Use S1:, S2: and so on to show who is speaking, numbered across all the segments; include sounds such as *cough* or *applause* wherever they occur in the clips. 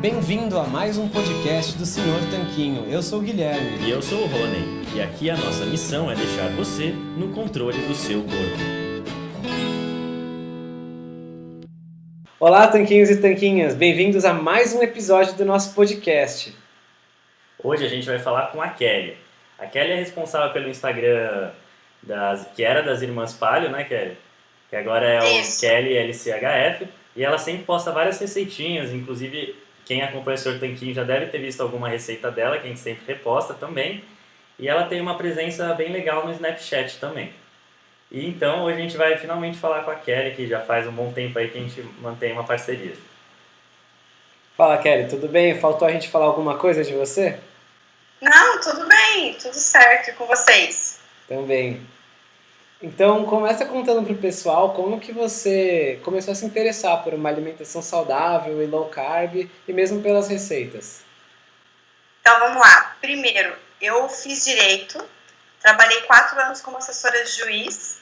S1: Bem-vindo a mais um podcast do Senhor Tanquinho. Eu sou o Guilherme.
S2: E eu sou o Rony. E aqui a nossa missão é deixar você no controle do seu corpo.
S1: Olá, tanquinhos e tanquinhas. Bem-vindos a mais um episódio do nosso podcast.
S2: Hoje a gente vai falar com a Kelly. A Kelly é responsável pelo Instagram das, que era das Irmãs Palio, né, Kelly? Que agora é o
S3: Isso.
S2: Kelly LCHF. E ela sempre posta várias receitinhas, inclusive quem acompanha o Sr. Tanquinho já deve ter visto alguma receita dela, que a gente sempre reposta também. E ela tem uma presença bem legal no Snapchat também. E então hoje a gente vai finalmente falar com a Kelly, que já faz um bom tempo aí que a gente mantém uma parceria.
S1: Fala, Kelly, tudo bem? Faltou a gente falar alguma coisa de você?
S3: Não, tudo bem, tudo certo com vocês.
S1: Também. Então, começa contando pro pessoal como que você começou a se interessar por uma alimentação saudável e low carb e mesmo pelas receitas.
S3: Então vamos lá. Primeiro, eu fiz direito, trabalhei quatro anos como assessora de juiz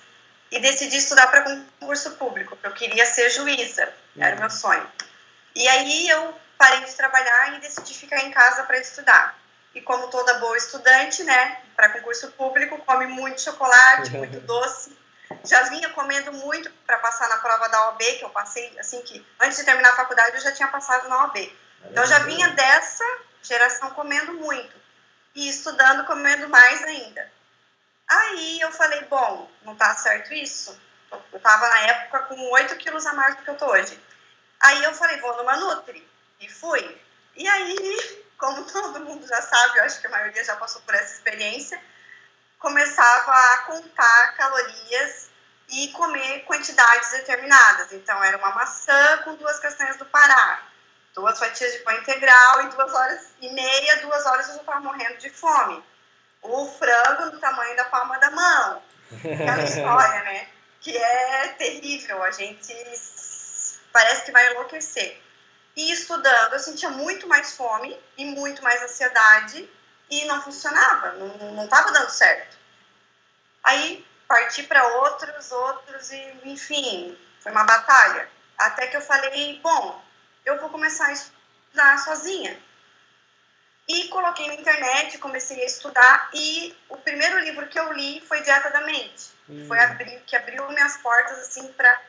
S3: e decidi estudar para concurso público, porque eu queria ser juíza, era o meu sonho. E aí eu parei de trabalhar e decidi ficar em casa para estudar. E como toda boa estudante, né, para concurso público, come muito chocolate, *laughs* muito doce. Já vinha comendo muito para passar na prova da OAB, que eu passei, assim que antes de terminar a faculdade eu já tinha passado na OAB. Então eu já vinha dessa geração comendo muito e estudando comendo mais ainda. Aí eu falei, bom, não tá certo isso? Eu tava na época com 8 quilos a mais do que eu tô hoje. Aí eu falei, vou numa Nutri. E fui. E aí, como todo mundo já sabe, eu acho que a maioria já passou por essa experiência, começava a contar calorias e comer quantidades determinadas. Então era uma maçã com duas castanhas do Pará, duas fatias de pão integral e duas horas e meia, duas horas eu já estava morrendo de fome. O frango do tamanho da palma da mão. Aquela *laughs* história, né? Que é terrível, a gente parece que vai enlouquecer. E estudando, eu sentia muito mais fome e muito mais ansiedade e não funcionava, não estava dando certo. Aí parti para outros, outros e enfim, foi uma batalha. Até que eu falei, bom, eu vou começar a estudar sozinha. E coloquei na internet, comecei a estudar e o primeiro livro que eu li foi Dieta da Mente.
S1: Hum.
S3: Foi abrir, que abriu minhas portas assim para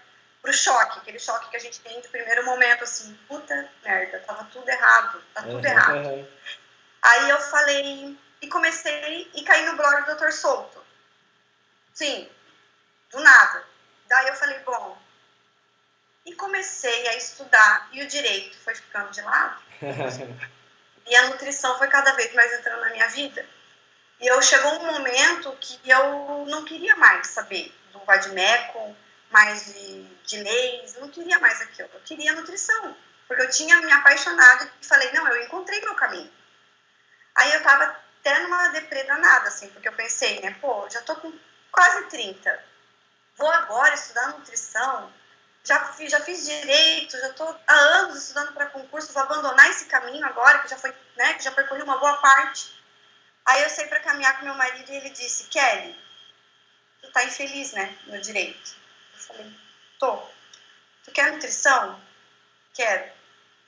S3: o choque, aquele choque que a gente tem de primeiro momento, assim, puta merda, tava tudo errado, tá tudo errado.
S1: Uhum.
S3: Aí eu falei, e comecei e caí no blog do Dr. Souto. Sim, do nada. Daí eu falei, bom, e comecei a estudar e o direito foi ficando de lado. *laughs* E a nutrição foi cada vez mais entrando na minha vida. E eu chegou um momento que eu não queria mais saber do vadimeco, mais de, de leis, não queria mais aquilo. Eu queria nutrição, porque eu tinha me apaixonado e falei, não, eu encontrei meu caminho. Aí eu tava até numa deprê danada, assim, porque eu pensei, né, pô, já tô com quase 30, vou agora estudar nutrição, já fiz, já fiz direito, já estou há anos estudando para concurso, vou abandonar esse caminho agora, que já foi, né, que já percorri uma boa parte. Aí eu saí para caminhar com meu marido e ele disse, Kelly, tu tá infeliz, né, no direito. Falei, tô. Tu quer nutrição? Quero.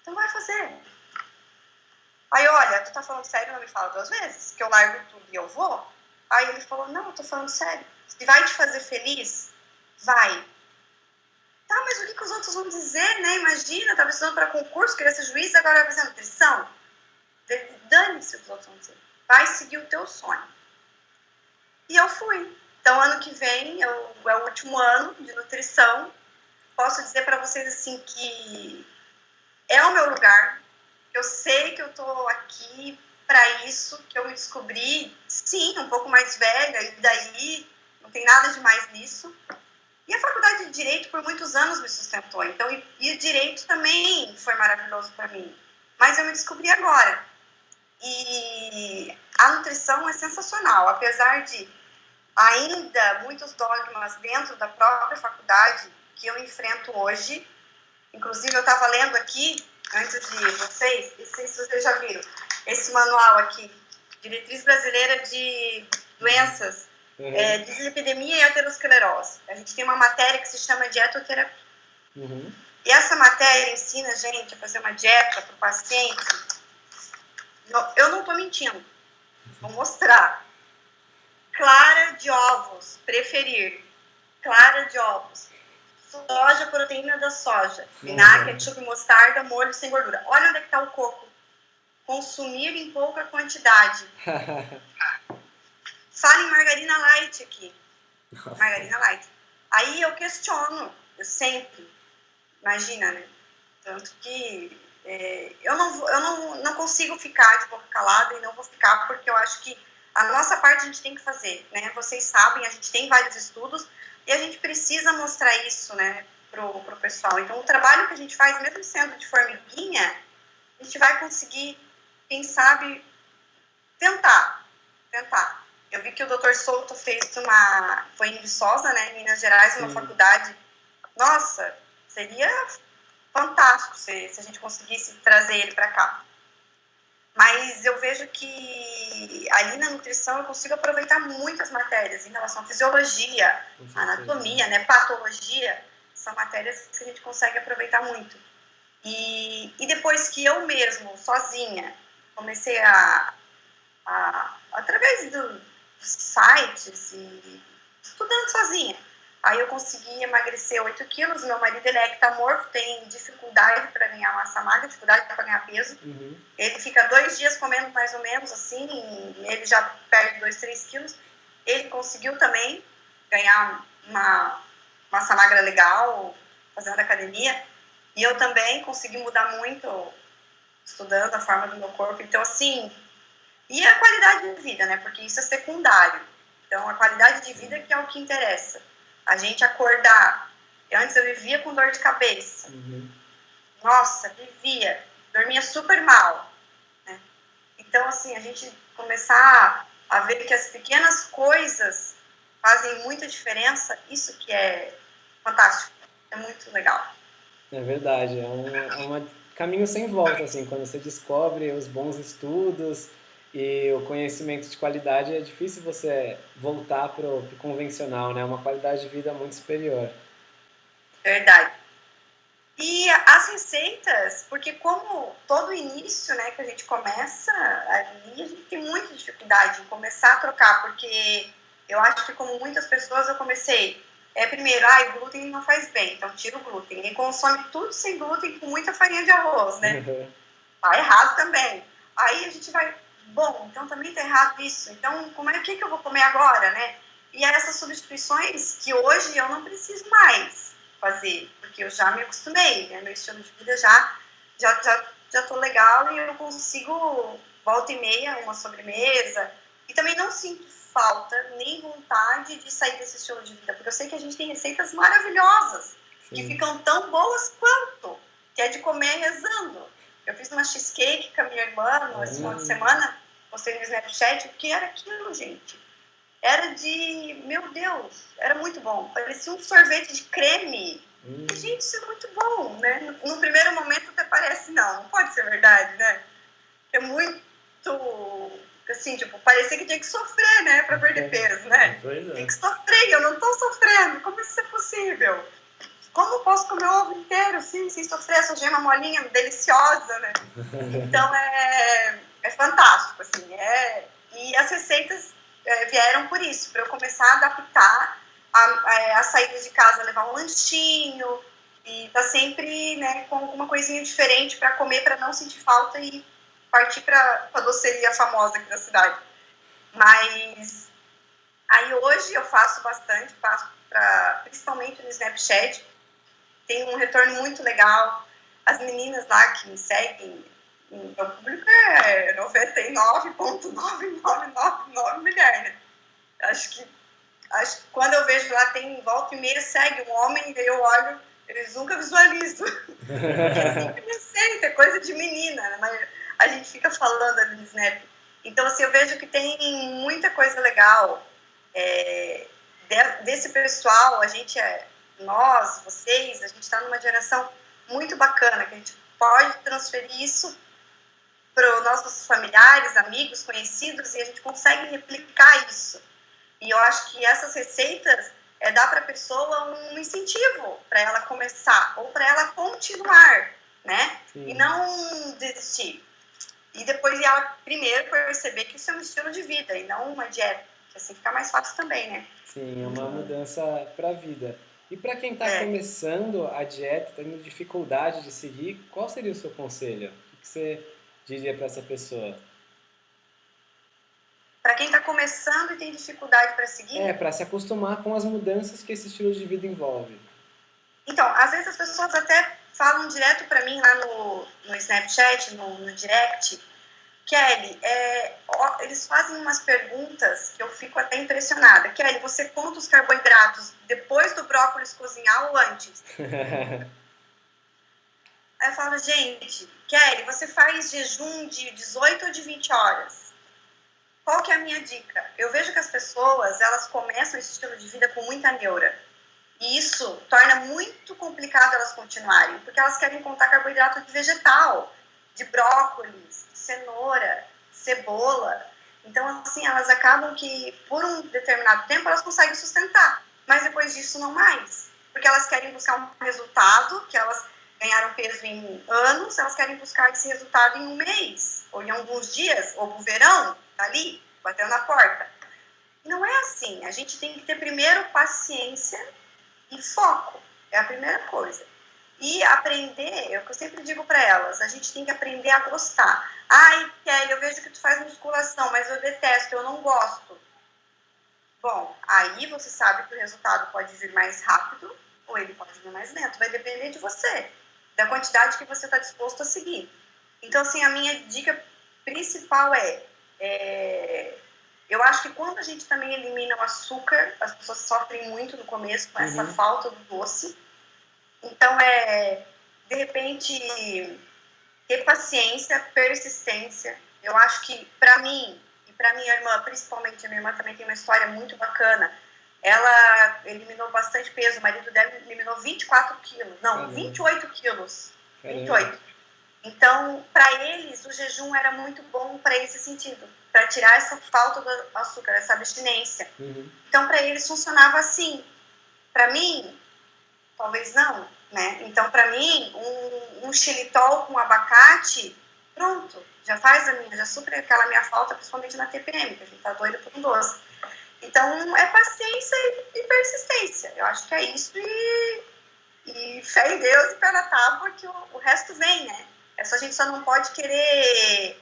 S3: Então vai fazer. Aí, olha, tu tá falando sério, não me fala duas vezes, que eu largo tudo e eu vou? Aí ele falou, não, eu tô falando sério. Vai te fazer feliz, vai. Tá, mas o que, que os outros vão dizer, né? Imagina, tava estudando para concurso, queria ser juiz, agora vai fazer nutrição. Dane-se o que os outros vão dizer. Vai seguir o teu sonho. E eu fui. Então, ano que vem eu, é o último ano de nutrição. Posso dizer para vocês assim que é o meu lugar. Eu sei que eu tô aqui para isso, que eu me descobri, sim, um pouco mais velha, e daí não tem nada de mais nisso. E a faculdade de Direito por muitos anos me sustentou, então, e, e o Direito também foi maravilhoso para mim. Mas eu me descobri agora. E a nutrição é sensacional, apesar de ainda muitos dogmas dentro da própria faculdade que eu enfrento hoje. Inclusive, eu estava lendo aqui, antes de vocês, não sei se vocês já viram, esse manual aqui, Diretriz Brasileira de Doenças,
S1: Uhum.
S3: é, dislipidemia e aterosclerose. A gente tem uma matéria que se chama dietoterapia.
S1: Uhum.
S3: E essa matéria ensina a gente a fazer uma dieta para o paciente. Eu não estou mentindo. Vou mostrar. Clara de ovos, preferir. Clara de ovos. Soja, proteína da soja. Vinagre, ketchup, mostarda, molho sem gordura. Olha onde é que está o coco. Consumir em pouca quantidade. *laughs* Fala em margarina light aqui. Margarina light. Aí eu questiono, eu sempre. Imagina, né? Tanto que é, eu, não, eu não, não consigo ficar de boca calada e não vou ficar porque eu acho que a nossa parte a gente tem que fazer, né? Vocês sabem, a gente tem vários estudos e a gente precisa mostrar isso, né, pro, pro pessoal. Então, o trabalho que a gente faz, mesmo sendo de formiguinha, a gente vai conseguir, quem sabe, tentar, tentar. Eu vi que o Dr. Souto fez uma, foi em Viçosa, né, em Minas Gerais, Sim. uma faculdade. Nossa, seria fantástico se, se a gente conseguisse trazer ele para cá. Mas eu vejo que ali na nutrição eu consigo aproveitar muitas matérias em relação à fisiologia, anatomia, né, patologia, são matérias que a gente consegue aproveitar muito. E, e depois que eu mesmo, sozinha, comecei a, a através do, dos sites e estudando sozinha, Aí eu consegui emagrecer 8 quilos. Meu marido ele é ectamorfo, tem dificuldade para ganhar massa magra, dificuldade para ganhar peso. Uhum. Ele fica dois dias comendo mais ou menos assim, ele já perde 2, 3 quilos. Ele conseguiu também ganhar uma massa magra legal, fazendo academia. E eu também consegui mudar muito estudando a forma do meu corpo. Então, assim, e a qualidade de vida, né? Porque isso é secundário. Então, a qualidade de vida que é o que interessa a gente acordar. Antes eu vivia com dor de cabeça. Uhum. Nossa, vivia. Dormia super mal. Né? Então, assim, a gente começar a ver que as pequenas coisas fazem muita diferença, isso que é fantástico. É muito legal.
S1: É verdade. É um, é um caminho sem volta, assim, quando você descobre os bons estudos, e o conhecimento de qualidade é difícil você voltar para o convencional, né? É uma qualidade de vida muito superior.
S3: Verdade. E as receitas, porque como todo início, né, que a gente começa ali, a gente tem muita dificuldade em começar a trocar, porque eu acho que como muitas pessoas eu comecei, é primeiro, ah, o glúten não faz bem, então tira o glúten. E consome tudo sem glúten com muita farinha de arroz, né? Uhum. *laughs* Tá errado também. Aí a gente vai bom, então também está errado isso. Então, como é que, que eu vou comer agora, né? E essas substituições que hoje eu não preciso mais fazer, porque eu já me acostumei, né? Meu estilo de vida já já já já tô legal e eu consigo volta e meia uma sobremesa e também não sinto falta nem vontade de sair desse estilo de vida, porque eu sei que a gente tem receitas maravilhosas Sim. que ficam tão boas quanto, que é de comer rezando. Eu fiz uma cheesecake com a minha irmã no esse final de hum. semana, postei no Snapchat, o que era aquilo, gente? Era de, meu Deus, era muito bom. Parecia um sorvete de creme. Hum. Gente, isso é muito bom, né? No primeiro momento até parece, não, não pode ser verdade, né? É muito, assim, tipo, parecia que tinha que sofrer, né, pra perder é. peso, né? É. Tem que sofrer, eu não tô sofrendo, como isso é possível? Como posso comer o ovo inteiro, assim, sem sofrer essa gema molinha deliciosa, né? Então é, é fantástico, assim. É, e as receitas é, vieram por isso, para eu começar a adaptar a, a, a saída de casa, levar um lanchinho e tá sempre né, com alguma coisinha diferente para comer, para não sentir falta e partir para a doceria famosa aqui da cidade. Mas aí hoje eu faço bastante, faço pra, principalmente no Snapchat, tem um retorno muito legal. As meninas lá que me seguem, meu público é 99,9999 mulher, né? Acho que, acho que quando eu vejo lá, tem volta e meia, segue um homem, daí eu olho, eles nunca visualizam. *laughs* Porque é coisa de menina, né? mas a gente fica falando ali no Snap. Então, assim, eu vejo que tem muita coisa legal é, desse pessoal. A gente é, nós, vocês, a gente está numa geração muito bacana, que a gente pode transferir isso para os nossos familiares, amigos, conhecidos, e a gente consegue replicar isso. E eu acho que essas receitas, é dar para a pessoa um incentivo para ela começar ou para ela continuar, né? Sim. E não desistir. E depois ela primeiro perceber que isso é um estilo de vida e não uma dieta, que assim fica mais fácil também, né?
S1: Sim, é uma mudança para a vida. E para quem está é. começando a dieta, tendo dificuldade de seguir, qual seria o seu conselho? O que você diria para essa pessoa?
S3: Para quem está começando e tem dificuldade para seguir?
S1: É, para se acostumar com as mudanças que esse estilo de vida envolve.
S3: Então, às vezes as pessoas até falam direto para mim lá no, no Snapchat, no, no direct, Kelly, é, ó, eles fazem umas perguntas que eu fico até impressionada. Kelly, você conta os carboidratos depois do brócolis cozinhar ou antes? *laughs* Aí eu falo, gente, Kelly, você faz jejum de 18 ou de 20 horas? Qual que é a minha dica? Eu vejo que as pessoas, elas começam esse estilo de vida com muita neura. E isso torna muito complicado elas continuarem, porque elas querem contar carboidrato de vegetal, de brócolis, cenoura, cebola. Então, assim, elas acabam que, por um determinado tempo, elas conseguem sustentar. Mas depois disso, não mais. Porque elas querem buscar um resultado, que elas ganharam peso em anos, elas querem buscar esse resultado em um mês, ou em alguns dias, ou no verão, tá ali, batendo na porta. Não é assim. A gente tem que ter primeiro paciência e foco. É a primeira coisa. E aprender, é o que eu sempre digo para elas, a gente tem que aprender a gostar. Ai, Kelly, eu vejo que tu faz musculação, mas eu detesto, eu não gosto. Bom, aí você sabe que o resultado pode vir mais rápido ou ele pode vir mais lento. Vai depender de você, da quantidade que você está disposto a seguir. Então, assim, a minha dica principal é é, eu acho que quando a gente também elimina o açúcar, as pessoas sofrem muito no começo com essa uhum. falta do doce. Então, é, de repente, ter paciência, persistência. Eu acho que, para mim, e para minha irmã, principalmente, a minha irmã também tem uma história muito bacana. Ela eliminou bastante peso, o marido dela eliminou 24 quilos. Não, Caramba. 28 quilos. Caramba. 28. Então, para eles, o jejum era muito bom para esse sentido, para tirar essa falta do açúcar, essa abstinência. Uhum. Então, para eles funcionava assim. Para mim, talvez não, né? Então, para mim, um, um xilitol com abacate, pronto, já faz a minha, já supre aquela minha falta, principalmente na TPM, que a gente tá doido por um doce. Então, é paciência e, e persistência. Eu acho que é isso e, e fé em Deus e pé na tábua que o, o resto vem, né? É só, a gente só não pode querer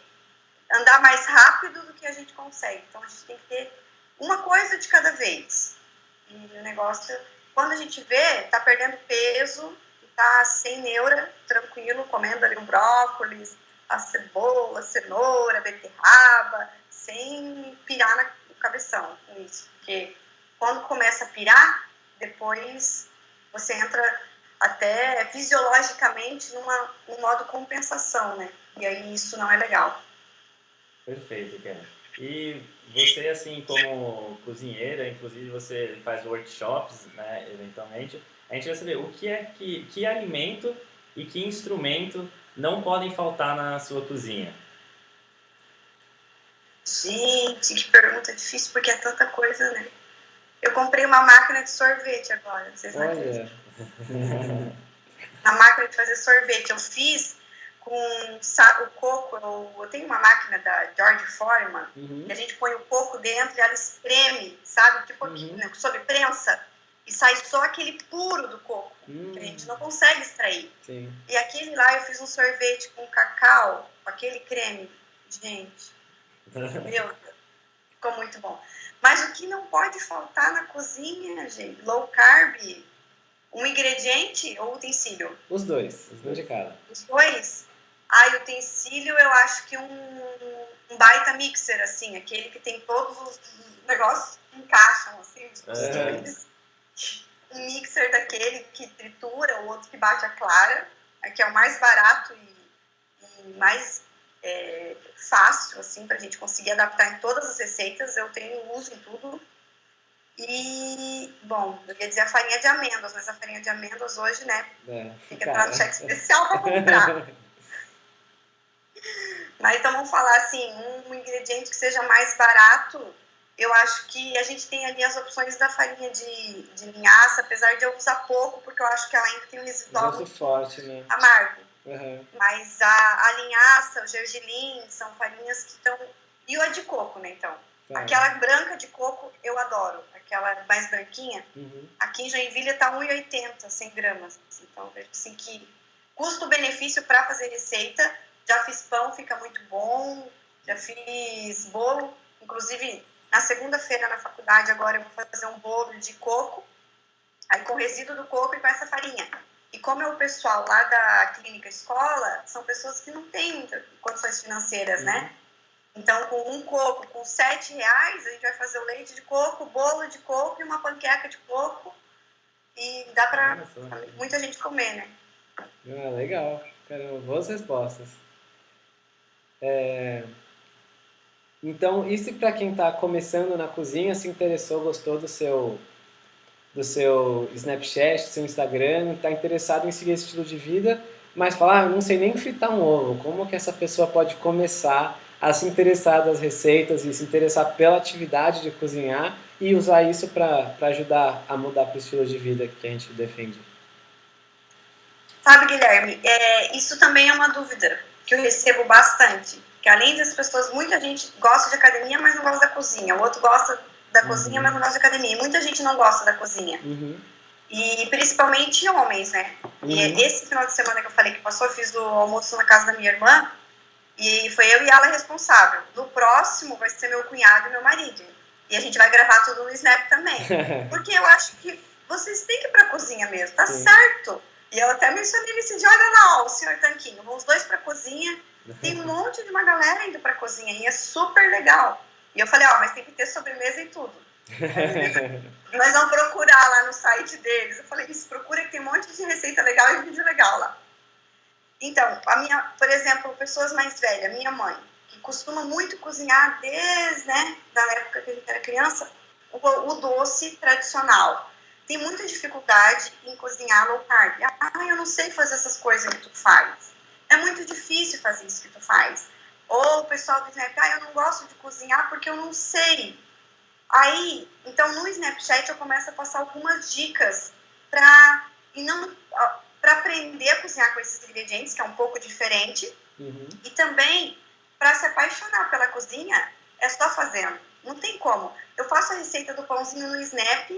S3: andar mais rápido do que a gente consegue. Então a gente tem que ter uma coisa de cada vez. E o negócio, quando a gente vê, tá perdendo peso, tá sem neura, tranquilo, comendo ali um brócolis, a cebola, a cenoura, a beterraba, sem pirar no cabeção com isso. Porque quando começa a pirar, depois você entra até fisiologicamente numa, num modo compensação, né? E aí isso não é legal.
S2: Perfeito, Ken. E você, assim, como cozinheira, inclusive você faz workshops, né, eventualmente, a gente vai saber o que é que, que alimento e que instrumento não podem faltar na sua cozinha.
S3: Gente, que pergunta difícil, porque é tanta coisa, né? Eu comprei uma máquina de sorvete agora, vocês não acreditam. *laughs* a máquina de fazer sorvete. Eu fiz com o coco, eu, tenho uma máquina da George Foreman, uhum. que a gente põe o coco dentro e ela espreme, sabe? Tipo uhum. né, sob prensa. E sai só aquele puro do coco, uhum. que a gente não consegue extrair. Sim. E aquele lá eu fiz um sorvete com cacau, com aquele creme. Gente, *laughs* meu, ficou muito bom. Mas o que não pode faltar na cozinha, gente, low carb, um ingrediente ou utensílio?
S1: Os dois, os dois de cada.
S3: Os dois? Ah, utensílio eu acho que um, um baita mixer, assim, aquele que tem todos os negócios que encaixam, assim, é. um mixer daquele que tritura, o outro que bate a clara, que é o mais barato e, e mais é, fácil, assim, para a gente conseguir adaptar em todas as receitas. Eu tenho uso em tudo. E, bom, eu ia dizer a farinha de amêndoas, mas a farinha de amêndoas hoje, né? É, tem que entrar no cheque especial para comprar. *laughs* mas então vamos falar assim, um ingrediente que seja mais barato, eu acho que a gente tem ali as opções da farinha de, de linhaça, apesar de eu usar pouco, porque eu acho que ela ainda tem um residual
S1: Gosto forte, né?
S3: amargo.
S1: Uhum.
S3: Mas a, a linhaça, o gergelim, são farinhas que estão... E o a de coco, né, então?
S1: Tá.
S3: Aquela branca de coco eu adoro, aquela mais branquinha.
S1: Uhum.
S3: Aqui em Joinville tá 1,80, 100 gramas. Então, vejo assim que custo-benefício para fazer receita. Já fiz pão, fica muito bom. Já fiz bolo. Inclusive, na segunda-feira na faculdade, agora eu vou fazer um bolo de coco. Aí com resíduo do coco e com essa farinha. E como é o pessoal lá da clínica escola, são pessoas que não têm condições financeiras, né? Então, com um coco, com sete reais, a gente vai fazer o leite de coco, bolo de coco e uma panqueca de coco. E dá
S2: só.
S3: muita gente comer, né?
S1: Ah, legal. Caramba, boas respostas. É, Então, isso para quem está começando na cozinha, se interessou, gostou do seu do seu Snapchat, do seu Instagram, está interessado em seguir esse estilo de vida, mas fala, ah, eu não sei nem fritar um ovo. Como que essa pessoa pode começar a se interessar das receitas e se interessar pela atividade de cozinhar e usar isso para ajudar a mudar para o estilo de vida que a gente defende?
S3: Sabe, Guilherme, é, isso também é uma dúvida que eu recebo bastante. Que além das pessoas, muita gente gosta de academia, mas não gosta da cozinha. O outro gosta da
S1: Uhum.
S3: cozinha, mas não gosta de academia. Muita gente não gosta da cozinha.
S1: Uhum.
S3: E principalmente homens, né?
S1: Uhum.
S3: E esse final de semana que eu falei que passou, eu fiz o almoço na casa da minha irmã. E foi eu e ela responsável. No próximo vai ser meu cunhado e meu marido. E a gente vai gravar tudo no Snap também. *laughs* Porque eu acho que vocês têm que ir pra cozinha mesmo, tá
S1: Sim.
S3: certo? E eu até mencionei nesse dia, olha lá, o senhor Tanquinho, vão os dois pra cozinha. Tem um *laughs* monte de uma galera indo pra cozinha e é super legal. E eu falei, ó, mas tem que ter sobremesa e tudo. *laughs* Nós vamos procurar lá no site deles. Eu falei, isso, procura que tem um monte de receita legal e vídeo legal lá. Então, a minha, por exemplo, pessoas mais velhas, minha mãe, que costuma muito cozinhar desde, né, da época que a gente era criança, o, o doce tradicional. Tem muita dificuldade em cozinhar low carb. Ah, eu não sei fazer essas coisas que tu faz. É muito difícil fazer isso que tu faz. Ou o pessoal do Snap, ah, eu não gosto de cozinhar porque eu não sei. Aí, então no Snapchat eu começo a passar algumas dicas para e não para aprender a cozinhar com esses ingredientes, que é um pouco diferente,
S1: Uhum.
S3: e também para se apaixonar pela cozinha, é só fazendo. Não tem como. Eu faço a receita do pãozinho no Snap,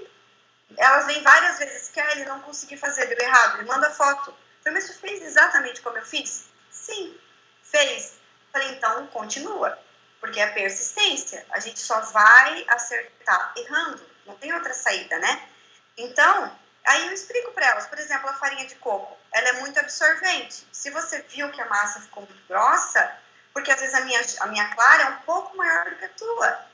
S3: elas vêm várias vezes, Kelly, não consegui fazer, deu errado, me manda foto. Falei, mas você fez exatamente como eu fiz? Sim, fez. Falei, então continua, porque é persistência. A gente só vai acertar errando, não tem outra saída, né? Então, aí eu explico para elas, por exemplo, a farinha de coco, ela é muito absorvente. Se você viu que a massa ficou muito grossa, porque às vezes a minha, a minha clara é um pouco maior do que a tua.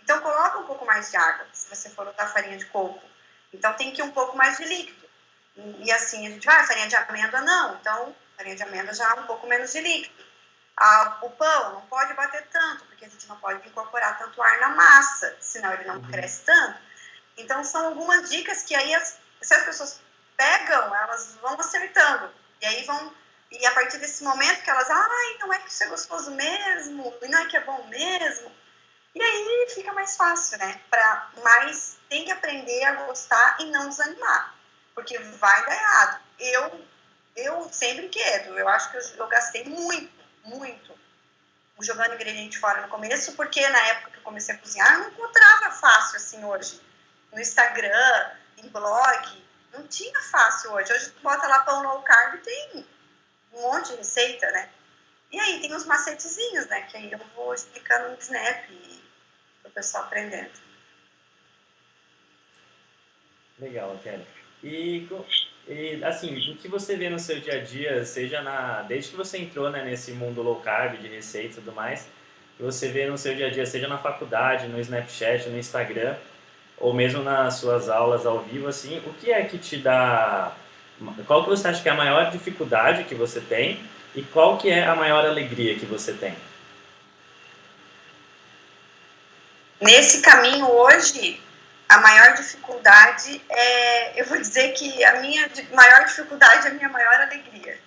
S3: Então, coloca um pouco mais de água, se você for usar farinha de coco. Então, tem que ir um pouco mais de líquido. E, e assim, a gente vai, farinha de amêndoa não. Então, farinha de amêndoa já é um pouco menos de líquido. Ah, o pão não pode bater tanto, porque a gente não pode incorporar tanto ar na massa, senão ele não
S1: Uhum.
S3: cresce tanto. Então, são algumas dicas que aí, as, se as pessoas pegam, elas vão acertando. E aí vão. E a partir desse momento que elas, ai, não é que isso é gostoso mesmo, e não é que é bom mesmo. E aí fica mais fácil, né? Pra, mas tem que aprender a gostar e não desanimar, porque vai dar errado. Eu, eu sem brinquedo, eu acho que eu, eu gastei muito, muito jogando ingrediente fora no começo, porque na época que eu comecei a cozinhar, eu não encontrava fácil assim hoje. No Instagram, em blog, não tinha fácil hoje. Hoje tu bota lá pão low carb e tem um monte de receita, né? E aí tem os macetezinhos, né? Que aí eu vou explicando no Snap e pessoal aprendendo.
S2: Legal, Kelly. E, e, assim, o que você vê no seu dia a dia, seja na desde que você entrou né, nesse mundo low carb de receita e tudo mais, que você vê no seu dia a dia, seja na faculdade, no Snapchat, no Instagram, ou mesmo nas suas aulas ao vivo, assim, o que é que te dá, qual que você acha que é a maior dificuldade que você tem e qual que é a maior alegria que você tem?
S3: Nesse caminho hoje, a maior dificuldade é, eu vou dizer que a minha maior dificuldade é a minha maior alegria.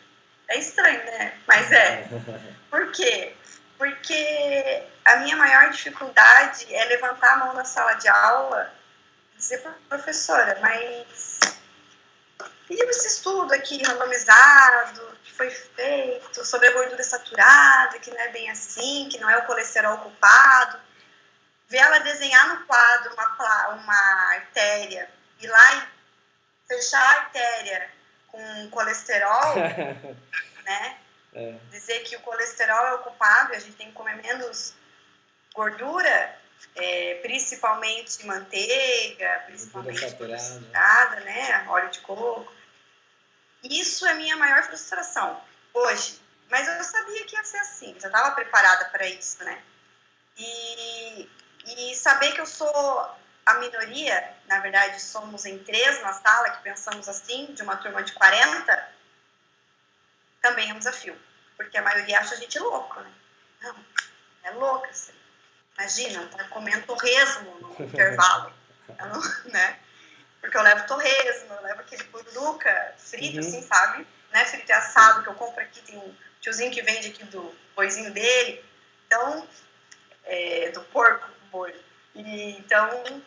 S3: É estranho, né? Mas é. *laughs* Por quê? Porque a minha maior dificuldade é levantar a mão na sala de aula e dizer para professora, mas e esse estudo aqui randomizado que foi feito sobre a gordura saturada, que não é bem assim, que não é o colesterol culpado. Ver ela desenhar no quadro uma, uma artéria e lá e fechar a artéria com colesterol, *laughs* né? É. Dizer que o colesterol é o culpado e a gente tem que comer menos gordura, é, principalmente manteiga, principalmente saturada, né? Óleo de coco. Isso é minha maior frustração hoje. Mas eu sabia que ia ser assim, já estava preparada para isso, né? E, e saber que eu sou a minoria, na verdade somos em três na sala que pensamos assim, de uma turma de 40, também é um desafio. Porque a maioria acha a gente louco, né? Não, é louca, assim. Imagina, tá comendo torresmo no *laughs* intervalo, não, né? Porque eu levo torresmo, eu levo aquele pururuca frito, uhum. assim, sabe? Né? Frito e assado que eu compro aqui, tem um tiozinho que vende aqui do boizinho dele. Então, é, do porco, E, então, o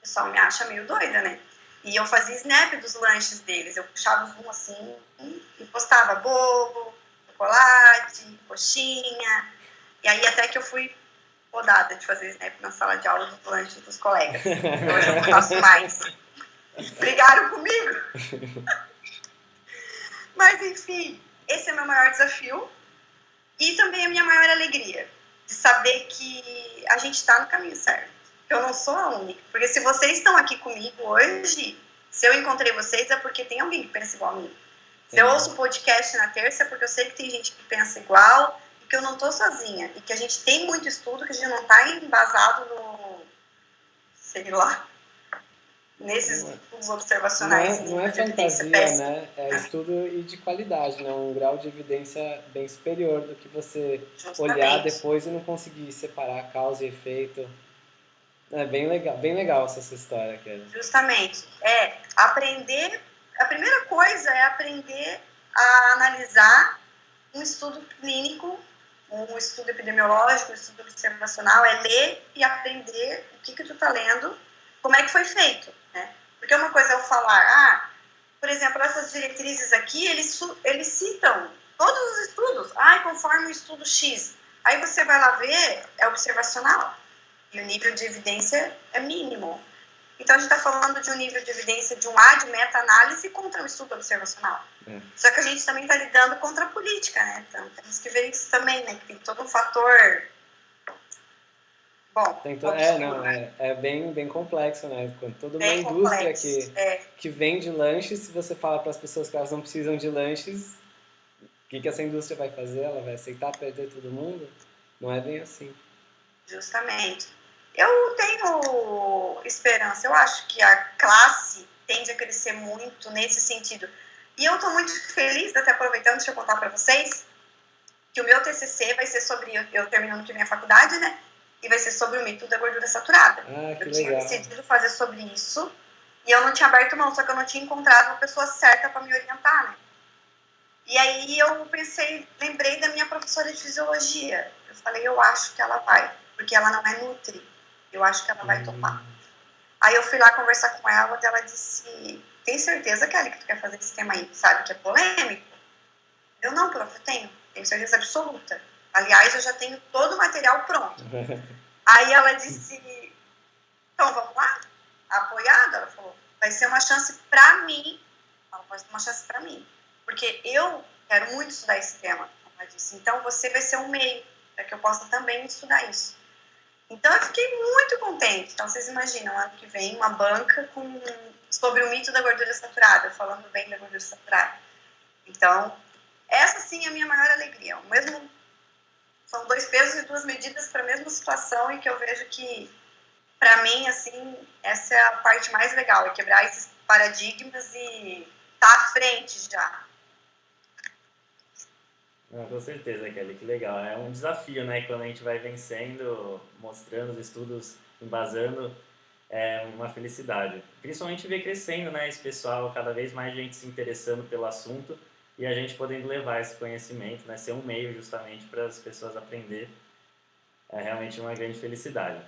S3: pessoal me acha meio doida, né? E eu fazia snap dos lanches deles. Eu puxava um assim e postava bolo, chocolate, coxinha. E aí até que eu fui rodada de fazer snap na sala de aula dos lanches dos colegas. Então, hoje eu não faço mais. Brigaram comigo. *laughs* Mas, enfim, esse é o meu maior desafio e também a minha maior alegria de saber que a gente está no caminho certo. Eu não sou a única. Porque se vocês estão aqui comigo hoje, se eu encontrei vocês é porque tem alguém que pensa igual a mim. Se eu ouço o podcast na terça é porque eu sei que tem gente que pensa igual e que eu não estou sozinha. E que a gente tem muito estudo, que a gente não está embasado no. sei lá nesses estudos observacionais.
S1: Não é, não é fantasia, né? É estudo e de qualidade, né? Um grau de evidência bem superior do que você Justamente. olhar depois e não conseguir separar causa e efeito. É bem legal, bem legal essa sua história, Kelly.
S3: Justamente. É, aprender... A primeira coisa é aprender a analisar um estudo clínico, um estudo epidemiológico, um estudo observacional, é ler e aprender o que que tu tá lendo, como é que foi feito né? Porque uma coisa é eu falar, ah, por exemplo, essas diretrizes aqui, eles, eles citam todos os estudos, ah, conforme o estudo X. Aí você vai lá ver, é observacional, e o nível de evidência é mínimo. Então, a gente está falando de um nível de evidência de um A de meta-análise contra um estudo observacional. É. Só que a gente também está lidando contra a política, né? Então, temos que ver isso também, né? Que tem todo um fator Bom,
S1: Tem to... É, não, é, é bem, bem complexo, né? Quando toda uma indústria
S3: complexo,
S1: que,
S3: é.
S1: que vende lanches, se você fala para as pessoas que elas não precisam de lanches, o que, que essa indústria vai fazer? Ela vai aceitar perder todo mundo? Não é bem assim.
S3: Justamente. Eu tenho esperança. Eu acho que a classe tende a crescer muito nesse sentido. E eu estou muito feliz, até aproveitando, deixa eu contar para vocês, que o meu TCC vai ser sobre, eu, eu terminando aqui minha faculdade, né? E vai ser sobre o mito da gordura saturada.
S1: Ah,
S3: eu
S1: tinha
S3: legal. decidido fazer sobre isso e eu não tinha aberto mão, só que eu não tinha encontrado uma pessoa certa para me orientar, né? E aí eu pensei, lembrei da minha professora de fisiologia. Eu falei, eu acho que ela vai, porque ela não é nutri. Eu acho que ela vai uhum. topar. Aí eu fui lá conversar com ela e ela disse, tem certeza, Kelly, que tu quer fazer esse tema aí? Sabe que é polêmico? Eu não, prof, eu tenho. Tenho certeza absoluta. Aliás, eu já tenho todo o material pronto. *laughs* Aí ela disse: então vamos lá? Apoiada? Ela falou: vai ser uma chance para mim. Ela vai ser uma chance para mim. Porque eu quero muito estudar esse tema. Ela disse: então você vai ser um meio para que eu possa também estudar isso. Então eu fiquei muito contente. Então vocês imaginam, ano que vem, uma banca com, sobre o mito da gordura saturada, falando bem da gordura saturada. Então, essa sim é a minha maior alegria. O mesmo são dois pesos e duas medidas para a mesma situação e que eu vejo que, para mim, assim, essa é a parte mais legal, é quebrar esses paradigmas e estar tá à frente já.
S2: Não, com certeza, Kelly, que legal. É um desafio, né? Quando a gente vai vencendo, mostrando os estudos, embasando, é uma felicidade. Principalmente ver crescendo, né? Esse pessoal, cada vez mais gente se interessando pelo assunto e a gente podendo levar esse conhecimento, né, ser um meio justamente para as pessoas aprender. é realmente uma grande felicidade.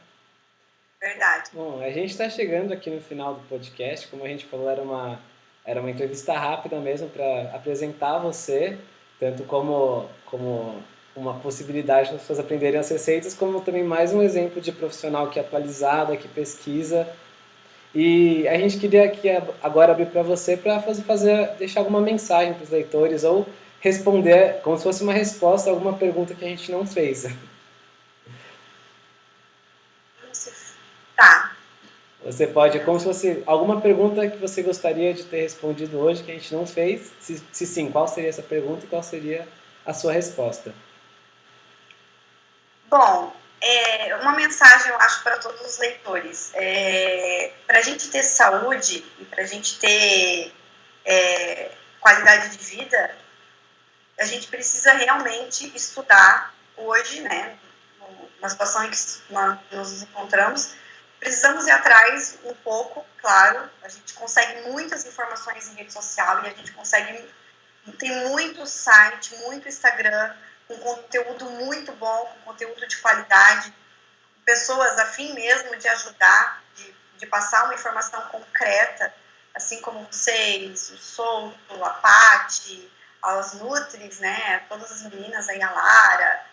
S3: Verdade.
S1: Bom, a gente está chegando aqui no final do podcast. Como a gente falou, era uma, era uma entrevista rápida mesmo para apresentar você, tanto como, como uma possibilidade de as pessoas aprenderem as receitas, como também mais um exemplo de profissional que é atualizado, que pesquisa. E a gente queria aqui agora abrir para você para fazer, fazer, deixar alguma mensagem para os leitores ou responder como se fosse uma resposta a alguma pergunta que a gente não fez.
S3: Tá.
S1: Você pode, como se fosse alguma pergunta que você gostaria de ter respondido hoje que a gente não fez. Se, se sim, qual seria essa pergunta e qual seria a sua resposta?
S3: Bom, é, uma mensagem eu acho para todos os leitores. É, para a gente ter saúde e para a gente ter é, qualidade de vida, a gente precisa realmente estudar hoje, né, na situação em que nós nos encontramos, precisamos ir atrás um pouco, claro, a gente consegue muitas informações em rede social e a gente consegue, tem muito site, muito Instagram, com conteúdo muito bom, com conteúdo de qualidade, pessoas a fim mesmo de ajudar, de, de passar uma informação concreta, assim como vocês, o Souto, a Pati, as Nutris, né, todas as meninas aí, a Lara,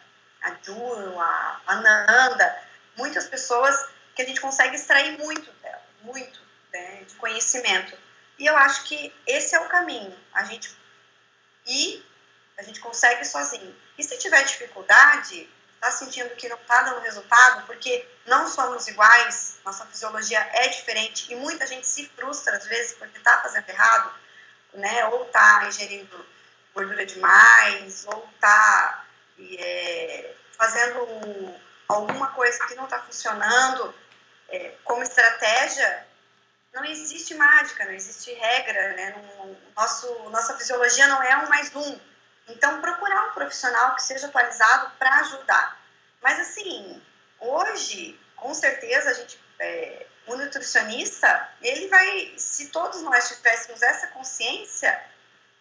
S3: a Ju, a, a Nanda, muitas pessoas que a gente consegue extrair muito dela, muito né, de conhecimento. E eu acho que esse é o caminho, a gente ir, a gente consegue sozinho. E se tiver dificuldade, está sentindo que não está dando resultado, porque não somos iguais, nossa fisiologia é diferente e muita gente se frustra às vezes porque está fazendo errado, né? Ou está ingerindo gordura demais, ou está é, fazendo alguma coisa que não está funcionando. É, como estratégia, não existe mágica, não existe regra, né? Nosso, nossa fisiologia não é um mais um então, procurar um profissional que seja atualizado para ajudar. Mas, assim, hoje, com certeza, a gente, é, o nutricionista, ele vai, se todos nós tivéssemos essa consciência,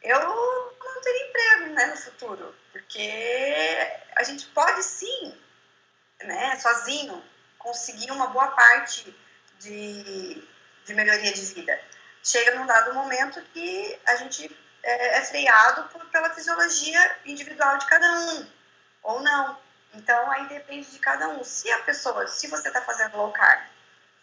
S3: eu não teria emprego né, no futuro, porque a gente pode sim, né, sozinho, conseguir uma boa parte de, de melhoria de vida. Chega num dado momento que a gente é, é freado por, pela fisiologia individual de cada um, ou não. Então, aí depende de cada um. Se a pessoa, se você está fazendo low carb,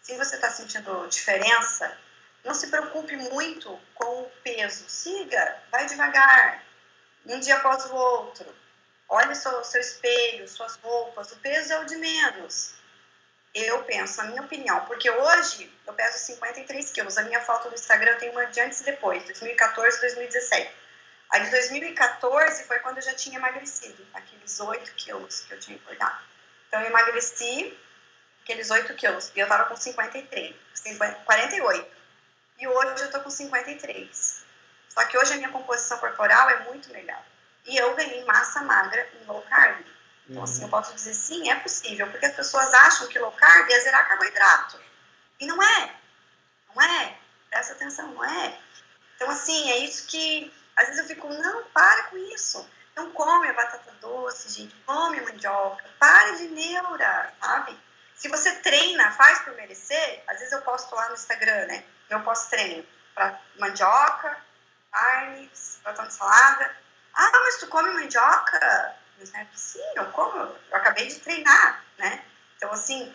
S3: se você está sentindo diferença, não se preocupe muito com o peso. Siga, vai devagar, um dia após o outro. Olhe seu, seu espelho, suas roupas. O peso é o de menos. Eu penso, na minha opinião, porque hoje eu peso 53 quilos. A minha foto do Instagram tem uma de antes e depois, 2014 2017. A de 2014 foi quando eu já tinha emagrecido, aqueles 8 quilos que eu tinha engordado. Então eu emagreci aqueles 8 quilos e eu tava com 53, 50, 48. E hoje eu tô com 53. Só que hoje a minha composição corporal é muito melhor. E eu ganhei massa magra em low carb. Então, assim, eu posso dizer sim, é possível, porque as pessoas acham que low carb é zerar carboidrato. E não é. Não é. Presta atenção, não é. Então, assim, é isso que. Às vezes eu fico, não, para com isso. Não come a batata doce, gente, come a mandioca, pare de neura, sabe? Se você treina, faz por merecer, às vezes eu posto lá no Instagram, né? Eu posto treino para mandioca, carne, pratão de salada. Ah, mas tu come mandioca? Né? Sim, eu como, eu acabei de treinar, né? Então, assim,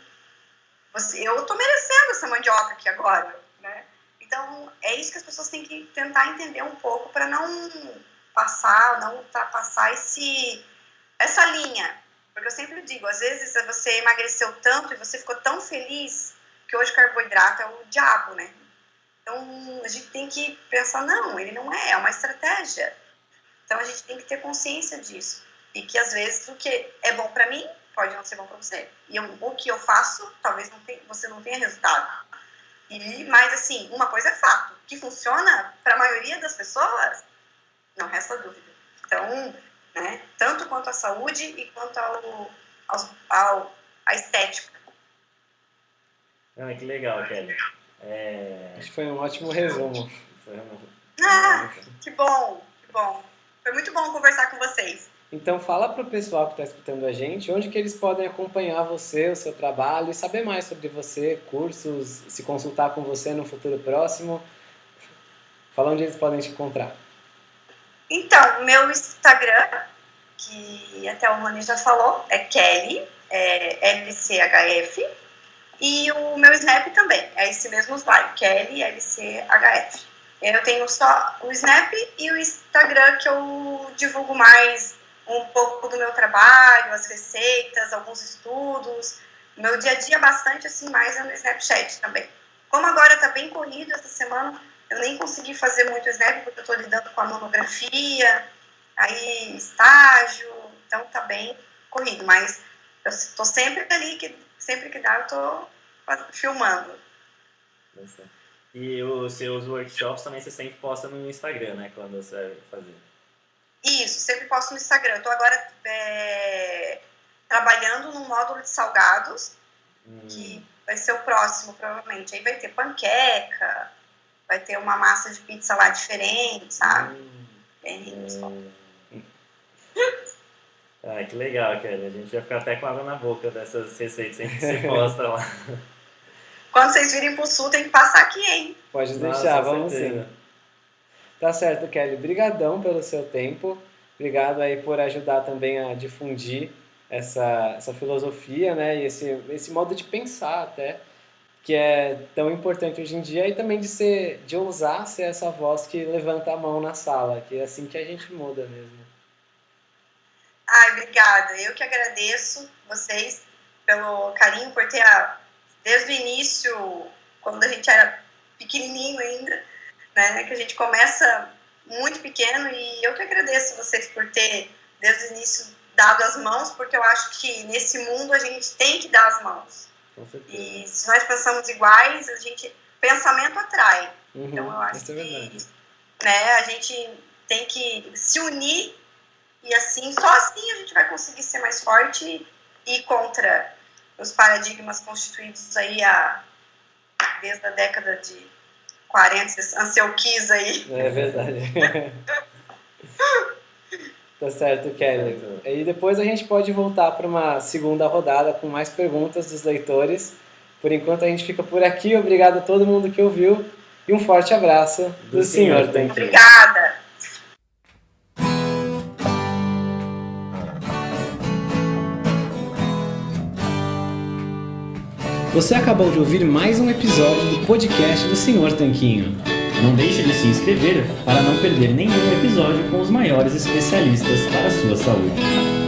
S3: você, eu tô merecendo essa mandioca aqui agora, né? Então, é isso que as pessoas têm que tentar entender um pouco para não passar, não ultrapassar esse, essa linha. Porque eu sempre digo, às vezes você emagreceu tanto e você ficou tão feliz que hoje carboidrato é o diabo, né? Então, a gente tem que pensar, não, ele não é, é uma estratégia. Então, a gente tem que ter consciência disso. E que às vezes o que é bom para mim pode não ser bom para você. E eu, o que eu faço, talvez não tenha, você não tenha resultado. E, mas assim, uma coisa é fato, que funciona para a maioria das pessoas, não resta dúvida. Então, né, tanto quanto a saúde e quanto ao, ao, ao a estética.
S2: Ah, que legal, Kelly.
S1: É... Acho que foi um ótimo resumo.
S3: Ah, que bom, que bom. Foi muito bom conversar com vocês.
S1: Então fala para o pessoal que está escutando a gente onde que eles podem acompanhar você, o seu trabalho saber mais sobre você, cursos, se consultar com você no futuro próximo. Fala onde eles podem te encontrar.
S3: Então, meu Instagram, que até o Rony já falou, é Kelly, é LCHF. E o meu Snap também, é esse mesmo slide, Kelly LCHF. Eu tenho só o Snap e o Instagram que eu divulgo mais um pouco do meu trabalho, as receitas, alguns estudos. Meu dia a dia bastante assim mais é no Snapchat também. Como agora está bem corrido essa semana, eu nem consegui fazer muito Snap porque eu estou lidando com a monografia, aí estágio, então tá bem corrido, mas eu estou sempre ali, que sempre que dá eu estou filmando.
S2: E os seus workshops também você sempre posta no Instagram, né? Quando você vai fazer.
S3: Isso, sempre posto no Instagram. Estou agora é, trabalhando no módulo de salgados, hum. que vai ser o próximo, provavelmente. Aí vai ter panqueca, vai ter uma massa de pizza lá diferente, sabe? Hum. Bem hum. *laughs*
S2: Ah, que legal, Kelly. A gente vai ficar até com água na boca dessas receitas que você *laughs* posta lá.
S3: Quando vocês virem pro sul, tem que passar aqui, hein?
S1: Pode deixar, Nossa, vamos sim. Tá certo, Kelly. Brigadão pelo seu tempo. Obrigado aí por ajudar também a difundir essa, essa filosofia, né? E esse, esse modo de pensar até, que é tão importante hoje em dia e também de ser, de ousar ser essa voz que levanta a mão na sala, que é assim que a gente muda mesmo.
S3: Ai, obrigada. Eu que agradeço vocês pelo carinho, por ter, desde o início, quando a gente era pequenininho ainda, né, que a gente começa muito pequeno e eu que agradeço vocês por ter, desde o início, dado as mãos, porque eu acho que nesse mundo a gente tem que dar as mãos. E se nós pensamos iguais, a gente pensamento atrai. Uhum, então eu acho é que né, a gente tem que se unir e assim, só assim a gente vai conseguir ser mais forte e ir contra os paradigmas constituídos aí a, desde a década de 40, Ansel aí.
S1: É verdade. *laughs* tá certo, Kelly. E depois a gente pode voltar para uma segunda rodada com mais perguntas dos leitores. Por enquanto a gente fica por aqui. Obrigado a todo mundo que ouviu e um forte abraço do, do Senhor Tanquinho.
S3: Obrigada.
S1: Você acabou de ouvir mais um episódio do podcast do Senhor Tanquinho.
S2: Não deixe de se inscrever para não perder nenhum episódio com os maiores especialistas para a sua saúde.